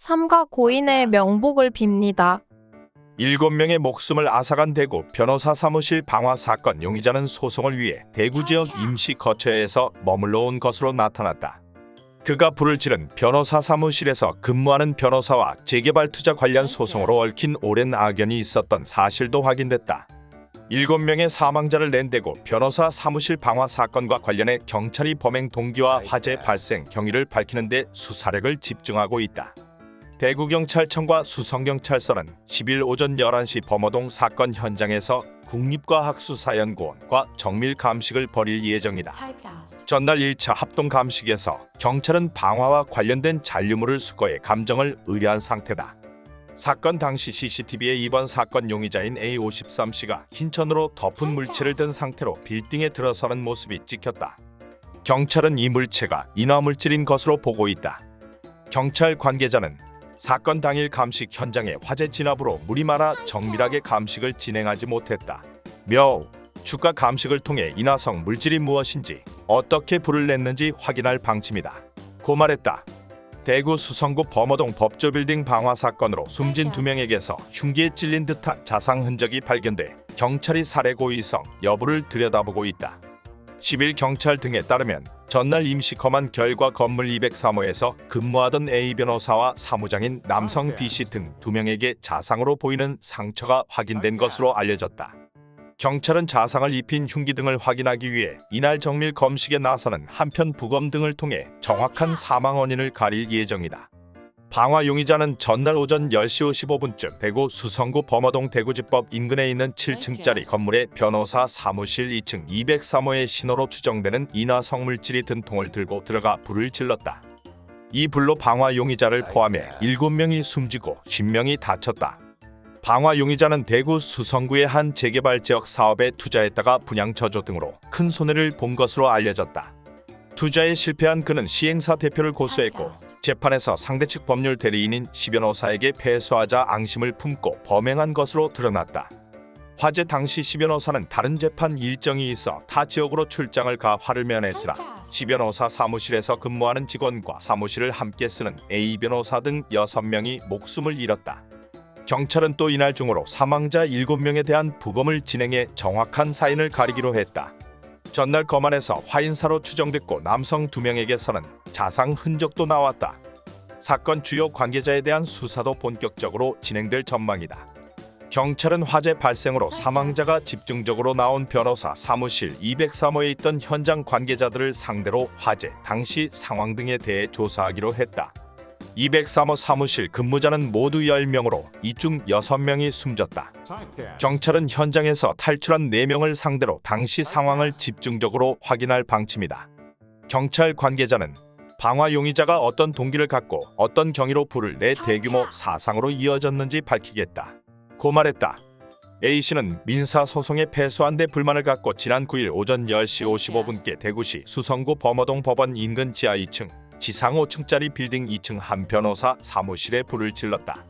삼가 고인의 명복을 빕니다. 일곱 명의 목숨을 앗아간 대구 변호사 사무실 방화 사건 용의자는 소송을 위해 대구 지역 임시 거처에서 머물러 온 것으로 나타났다. 그가 불을 지른 변호사 사무실에서 근무하는 변호사와 재개발 투자 관련 소송으로 얽힌 오랜 악연이 있었던 사실도 확인됐다. 일곱 명의 사망자를 낸 대구 변호사 사무실 방화 사건과 관련해 경찰이 범행 동기와 화재 발생 경위를 밝히는 데 수사력을 집중하고 있다. 대구경찰청과 수성경찰서는 10일 오전 11시 범어동 사건 현장에서 국립과학수사연구원과 정밀 감식을 벌일 예정이다. 전날 1차 합동 감식에서 경찰은 방화와 관련된 잔류물을 수거해 감정을 의뢰한 상태다. 사건 당시 CCTV에 이번 사건 용의자인 A53씨가 흰천으로 덮은 물체를 든 상태로 빌딩에 들어서는 모습이 찍혔다. 경찰은 이 물체가 인화물질인 것으로 보고 있다. 경찰 관계자는 사건 당일 감식 현장에 화재 진압으로 물이 많아 정밀하게 감식을 진행하지 못했다. 며 주가 감식을 통해 인화성 물질이 무엇인지 어떻게 불을 냈는지 확인할 방침이다. 고 말했다. 대구 수성구 범어동 법조빌딩 방화 사건으로 숨진 두 명에게서 흉기에 찔린 듯한 자상 흔적이 발견돼 경찰이 살해 고의성 여부를 들여다보고 있다. 10일 경찰 등에 따르면 전날 임시 검안 결과 건물 203호에서 근무하던 A 변호사와 사무장인 남성 B씨 등 두 명에게 자상으로 보이는 상처가 확인된 것으로 알려졌다. 경찰은 자상을 입힌 흉기 등을 확인하기 위해 이날 정밀 검식에 나서는 한편 부검 등을 통해 정확한 사망 원인을 가릴 예정이다. 방화 용의자는 전날 오전 10시 55분쯤 대구 수성구 범어동 대구지법 인근에 있는 7층짜리 건물의 변호사 사무실 2층 203호의 신호로 추정되는 인화성 물질이 든 통을 들고 들어가 불을 질렀다. 이 불로 방화 용의자를 포함해 7명이 숨지고 10명이 다쳤다. 방화 용의자는 대구 수성구의 한 재개발 지역 사업에 투자했다가 분양 저조 등으로 큰 손해를 본 것으로 알려졌다. 투자에 실패한 그는 시행사 대표를 고소했고 재판에서 상대 측 법률 대리인인 시 변호사에게 패소하자 앙심을 품고 범행한 것으로 드러났다. 화재 당시 시 변호사는 다른 재판 일정이 있어 타 지역으로 출장을 가 화를 면했으나 시 변호사 사무실에서 근무하는 직원과 사무실을 함께 쓰는 A 변호사 등 6명이 목숨을 잃었다. 경찰은 또 이날 중으로 사망자 7명에 대한 부검을 진행해 정확한 사인을 가리기로 했다. 전날 검안에서 화인사로 추정됐고 남성 2명에게서는 자상 흔적도 나왔다. 사건 주요 관계자에 대한 수사도 본격적으로 진행될 전망이다. 경찰은 화재 발생으로 사망자가 집중적으로 나온 변호사 사무실 203호에 있던 현장 관계자들을 상대로 화재 당시 상황 등에 대해 조사하기로 했다. 203호 사무실 근무자는 모두 10명으로 이중 6명이 숨졌다. 경찰은 현장에서 탈출한 4명을 상대로 당시 상황을 집중적으로 확인할 방침이다. 경찰 관계자는 방화 용의자가 어떤 동기를 갖고 어떤 경위로 불을 내 대규모 사상으로 이어졌는지 밝히겠다. 고 말했다. A씨는 민사소송에 패소한 데 불만을 갖고 지난 9일 오전 10시 55분께 대구시 수성구 범어동 법원 인근 지하 2층 지상 5층짜리 빌딩 2층 한 변호사 사무실에 불을 질렀다.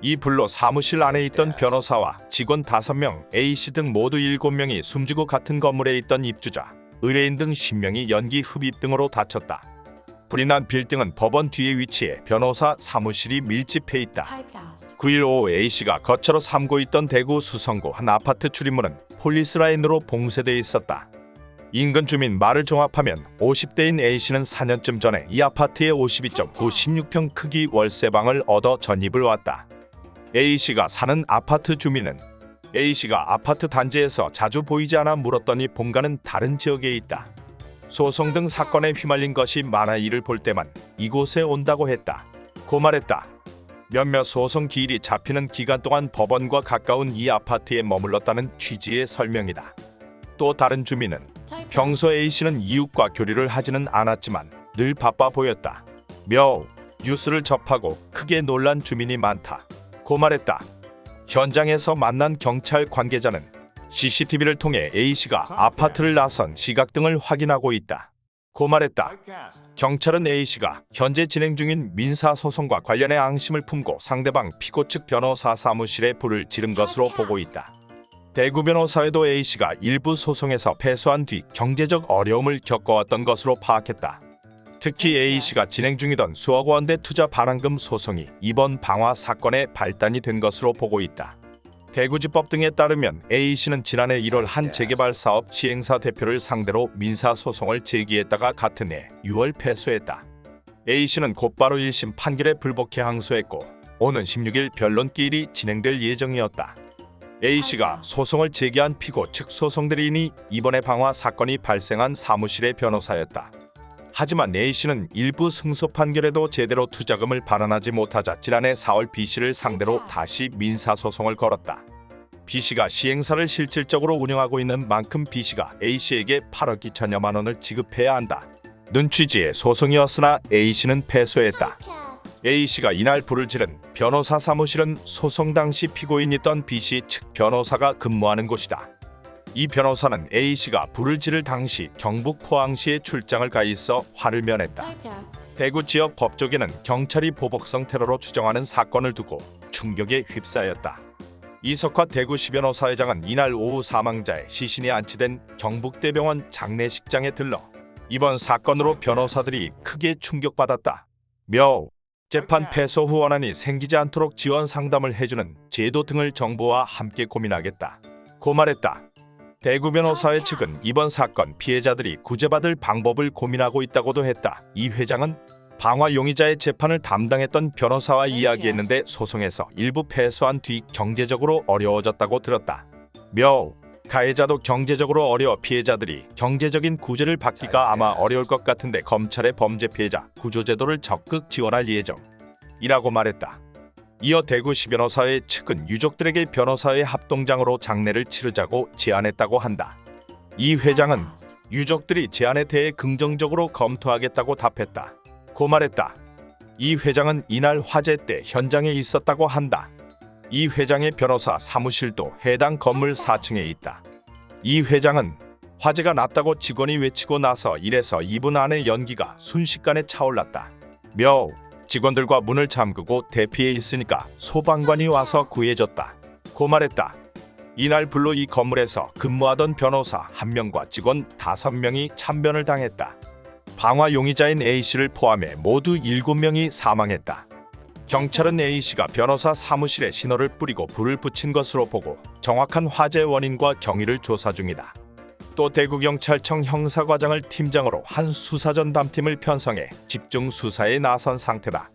이 불로 사무실 안에 있던 변호사와 직원 5명, A씨 등 모두 7명이 숨지고 같은 건물에 있던 입주자, 의뢰인 등 10명이 연기 흡입 등으로 다쳤다. 불이 난 빌딩은 법원 뒤에 위치해 변호사 사무실이 밀집해 있다. 9일 오후 A씨가 거처로 삼고 있던 대구 수성구 한 아파트 출입문은 폴리스라인으로 봉쇄돼 있었다. 인근 주민 말을 종합하면 50대인 A씨는 4년쯤 전에 이 아파트의 52.9 16평 크기 월세방을 얻어 전입을 왔다. A씨가 사는 아파트 주민은 A씨가 아파트 단지에서 자주 보이지 않아 물었더니 본가는 다른 지역에 있다. 소송 등 사건에 휘말린 것이 많아 이를 볼 때만 이곳에 온다고 했다. 고 말했다. 몇몇 소송 기일이 잡히는 기간 동안 법원과 가까운 이 아파트에 머물렀다는 취지의 설명이다. 또 다른 주민은 평소 A씨는 이웃과 교류를 하지는 않았지만 늘 바빠 보였다. 며 뉴스를 접하고 크게 놀란 주민이 많다. 고 말했다. 현장에서 만난 경찰 관계자는 CCTV를 통해 A씨가 아파트를 나선 시각 등을 확인하고 있다. 고 말했다. 경찰은 A씨가 현재 진행 중인 민사소송과 관련해 앙심을 품고 상대방 피고 측 변호사 사무실에 불을 지른 것으로 보고 있다. 대구 변호사에도 A씨가 일부 소송에서 패소한 뒤 경제적 어려움을 겪어왔던 것으로 파악했다. 특히 A씨가 진행 중이던 수억 원대 투자 반환금 소송이 이번 방화 사건의 발단이 된 것으로 보고 있다. 대구지법 등에 따르면 A씨는 지난해 1월 한 재개발 사업 시행사 대표를 상대로 민사 소송을 제기했다가 같은 해 6월 패소했다. A씨는 곧바로 1심 판결에 불복해 항소했고 오는 16일 변론기일이 진행될 예정이었다. A씨가 소송을 제기한 피고 측 소송 대리인이 이번에 방화 사건이 발생한 사무실의 변호사였다. 하지만 A씨는 일부 승소 판결에도 제대로 투자금을 반환하지 못하자 지난해 4월 B씨를 상대로 다시 민사소송을 걸었다. B씨가 시행사를 실질적으로 운영하고 있는 만큼 B씨가 A씨에게 8억 2천여만 원을 지급해야 한다. 는 취지의 소송이었으나 A씨는 패소했다. A씨가 이날 불을 지른 변호사 사무실은 소송 당시 피고인이던 B씨 측 변호사가 근무하는 곳이다. 이 변호사는 A씨가 불을 지를 당시 경북 포항시에 출장을 가 있어 화를 면했다. 대구 지역 법조계는 경찰이 보복성 테러로 추정하는 사건을 두고 충격에 휩싸였다. 이석화 대구시 변호사회장은 이날 오후 사망자의 시신이 안치된 경북대병원 장례식장에 들러 이번 사건으로 변호사들이 크게 충격받았다. 며 재판 패소 후 원한이 생기지 않도록 지원 상담을 해주는 제도 등을 정부와 함께 고민하겠다. 고 말했다. 대구 변호사회 측은 이번 사건 피해자들이 구제받을 방법을 고민하고 있다고도 했다. 이 회장은 방화 용의자의 재판을 담당했던 변호사와 이야기했는데 소송에서 일부 패소한 뒤 경제적으로 어려워졌다고 들었다. 며 가해자도 경제적으로 어려워 피해자들이 경제적인 구제를 받기가 아마 어려울 것 같은데 검찰의 범죄 피해자 구조제도를 적극 지원할 예정이라고 말했다. 이어 대구시 변호사회 측은 유족들에게 변호사회 합동장으로 장례를 치르자고 제안했다고 한다. 이 회장은 유족들이 제안에 대해 긍정적으로 검토하겠다고 답했다. 고 말했다. 이 회장은 이날 화재 때 현장에 있었다고 한다. 이 회장의 변호사 사무실도 해당 건물 4층에 있다. 이 회장은 화재가 났다고 직원이 외치고 나서 1에서 2분 안에 연기가 순식간에 차올랐다. 며 직원들과 문을 잠그고 대피해 있으니까 소방관이 와서 구해줬다. 고 말했다. 이날 불로 이 건물에서 근무하던 변호사 1명과 직원 5명이 참변을 당했다. 방화 용의자인 A씨를 포함해 모두 7명이 사망했다. 경찰은 A씨가 변호사 사무실에 신호를 뿌리고 불을 붙인 것으로 보고 정확한 화재 원인과 경위를 조사 중이다. 또 대구경찰청 형사과장을 팀장으로 한 수사전담팀을 편성해 집중 수사에 나선 상태다.